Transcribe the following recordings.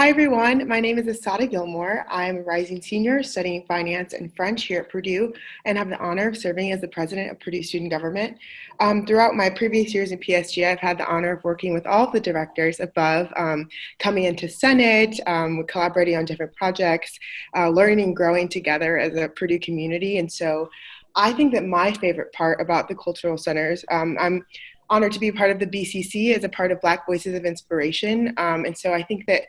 Hi everyone, my name is Asada Gilmore. I'm a rising senior studying finance and French here at Purdue and have the honor of serving as the president of Purdue Student Government. Um, throughout my previous years in PSG, I've had the honor of working with all the directors above, um, coming into Senate, um, collaborating on different projects, uh, learning and growing together as a Purdue community. And so I think that my favorite part about the cultural centers, um, I'm honored to be part of the BCC as a part of Black Voices of Inspiration. Um, and so I think that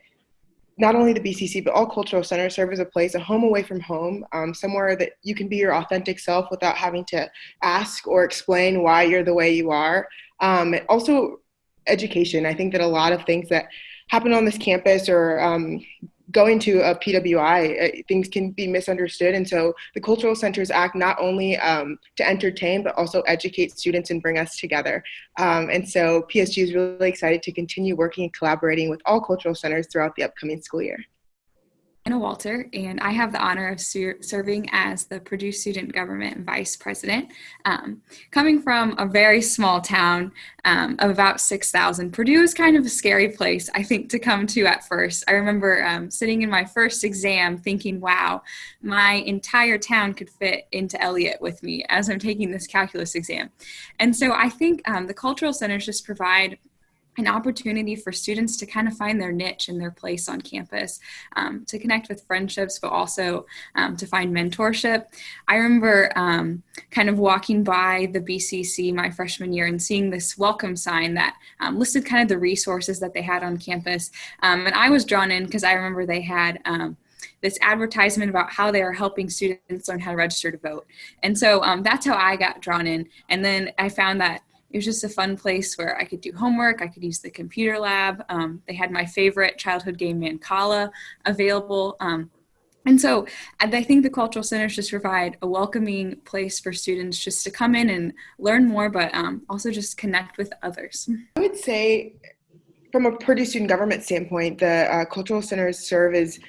not only the BCC, but all cultural centers serve as a place, a home away from home, um, somewhere that you can be your authentic self without having to ask or explain why you're the way you are. Um, also, education. I think that a lot of things that happen on this campus or um, going to a PWI, uh, things can be misunderstood. And so the cultural centers act not only um, to entertain, but also educate students and bring us together. Um, and so PSG is really excited to continue working and collaborating with all cultural centers throughout the upcoming school year. Hannah Walter, and I have the honor of ser serving as the Purdue Student Government Vice President. Um, coming from a very small town um, of about 6,000, Purdue is kind of a scary place, I think, to come to at first. I remember um, sitting in my first exam thinking, wow, my entire town could fit into Elliott with me as I'm taking this calculus exam. And so I think um, the cultural centers just provide an opportunity for students to kind of find their niche and their place on campus, um, to connect with friendships, but also um, to find mentorship. I remember um, kind of walking by the BCC my freshman year and seeing this welcome sign that um, listed kind of the resources that they had on campus. Um, and I was drawn in because I remember they had um, this advertisement about how they are helping students learn how to register to vote. And so um, that's how I got drawn in. And then I found that it was just a fun place where I could do homework. I could use the computer lab. Um, they had my favorite childhood game, Mancala, available. Um, and so and I think the cultural centers just provide a welcoming place for students just to come in and learn more, but um, also just connect with others. I would say from a Purdue student government standpoint, the uh, cultural centers serve as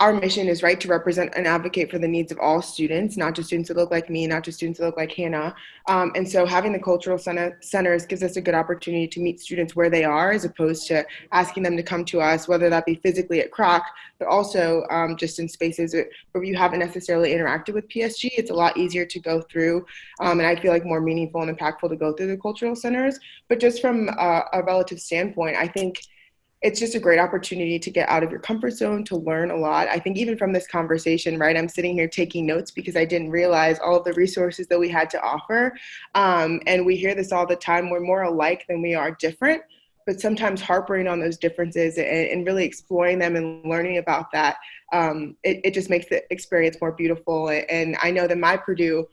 our mission is right to represent and advocate for the needs of all students, not just students that look like me, not just students that look like Hannah. Um, and so having the cultural center, centers gives us a good opportunity to meet students where they are, as opposed to asking them to come to us, whether that be physically at Croc, but also um, just in spaces where you haven't necessarily interacted with PSG. It's a lot easier to go through, um, and I feel like more meaningful and impactful to go through the cultural centers. But just from a, a relative standpoint, I think it's just a great opportunity to get out of your comfort zone to learn a lot. I think even from this conversation right i'm sitting here taking notes because i didn't realize all of the resources that we had to offer. Um, and we hear this all the time we're more alike than we are different but sometimes harping on those differences and, and really exploring them and learning about that um, it, it just makes the experience more beautiful. And i know that my purdue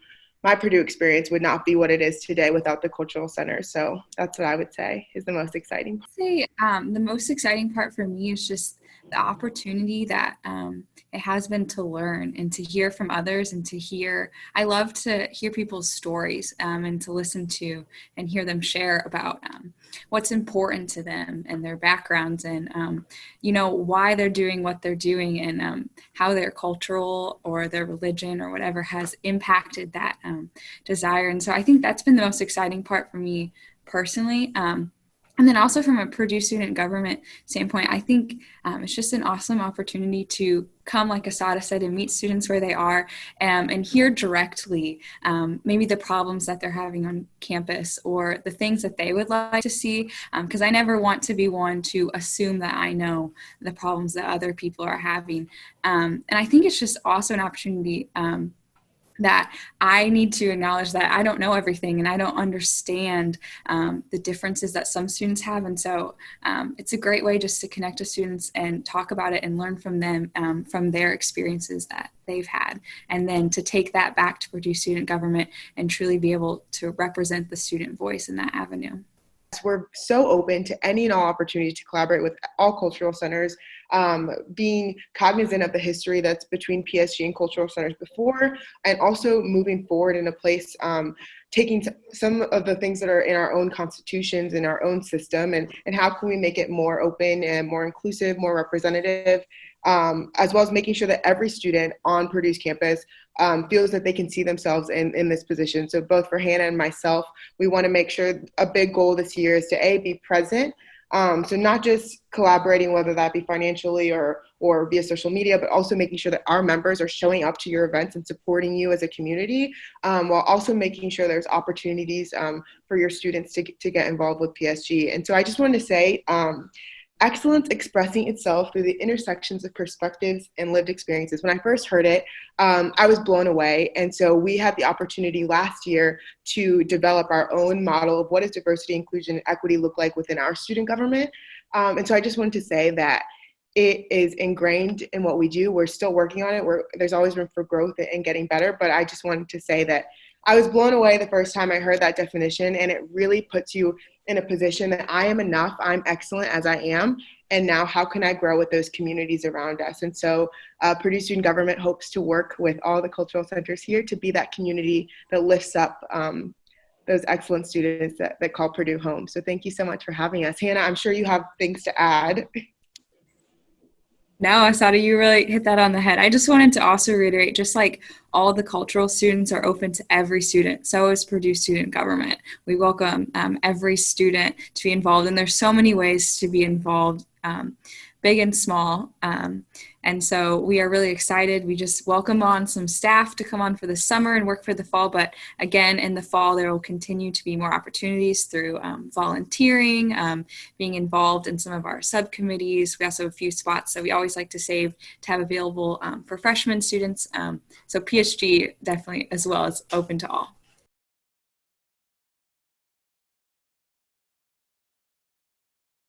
my Purdue experience would not be what it is today without the cultural center. So that's what I would say is the most exciting. I'd say um, the most exciting part for me is just the opportunity that um, it has been to learn and to hear from others and to hear. I love to hear people's stories um, and to listen to and hear them share about um, what's important to them and their backgrounds and um, you know why they're doing what they're doing and um, how their cultural or their religion or whatever has impacted that um, desire. And so I think that's been the most exciting part for me personally. Um, and then also from a Purdue student government standpoint, I think um, it's just an awesome opportunity to come, like Asada said, and meet students where they are um, and hear directly um, maybe the problems that they're having on campus or the things that they would like to see. Because um, I never want to be one to assume that I know the problems that other people are having. Um, and I think it's just also an opportunity um, that I need to acknowledge that I don't know everything and I don't understand um, the differences that some students have. And so um, it's a great way just to connect with students and talk about it and learn from them, um, from their experiences that they've had. And then to take that back to Purdue student government and truly be able to represent the student voice in that avenue. We're so open to any and all opportunities to collaborate with all cultural centers, um, being cognizant of the history that's between PSG and cultural centers before, and also moving forward in a place, um, taking some of the things that are in our own constitutions, in our own system, and, and how can we make it more open and more inclusive, more representative, um, as well as making sure that every student on Purdue's campus um, feels that they can see themselves in, in this position. So both for Hannah and myself, we want to make sure a big goal this year is to A, be present Um, so not just collaborating, whether that be financially or or via social media, but also making sure that our members are showing up to your events and supporting you as a community, um, while also making sure there's opportunities um, for your students to, to get involved with PSG. And so I just wanted to say, um, excellence expressing itself through the intersections of perspectives and lived experiences. When I first heard it, um, I was blown away. And so we had the opportunity last year to develop our own model of what does diversity, inclusion, and equity look like within our student government. Um, and so I just wanted to say that it is ingrained in what we do. We're still working on it. We're, there's always room for growth and getting better. But I just wanted to say that I was blown away the first time I heard that definition, and it really puts you in a position that I am enough, I'm excellent as I am, and now how can I grow with those communities around us? And so uh, Purdue Student Government hopes to work with all the cultural centers here to be that community that lifts up um, those excellent students that, that call Purdue home. So thank you so much for having us. Hannah, I'm sure you have things to add. No, Asada, you really hit that on the head. I just wanted to also reiterate, just like all the cultural students are open to every student, so is Purdue Student Government. We welcome um, every student to be involved, and there's so many ways to be involved, um, big and small. Um, and so we are really excited. We just welcome on some staff to come on for the summer and work for the fall. But again, in the fall, there will continue to be more opportunities through um, volunteering, um, being involved in some of our subcommittees. We also have a few spots that we always like to save to have available um, for freshman students. Um, so PSG definitely as well is open to all.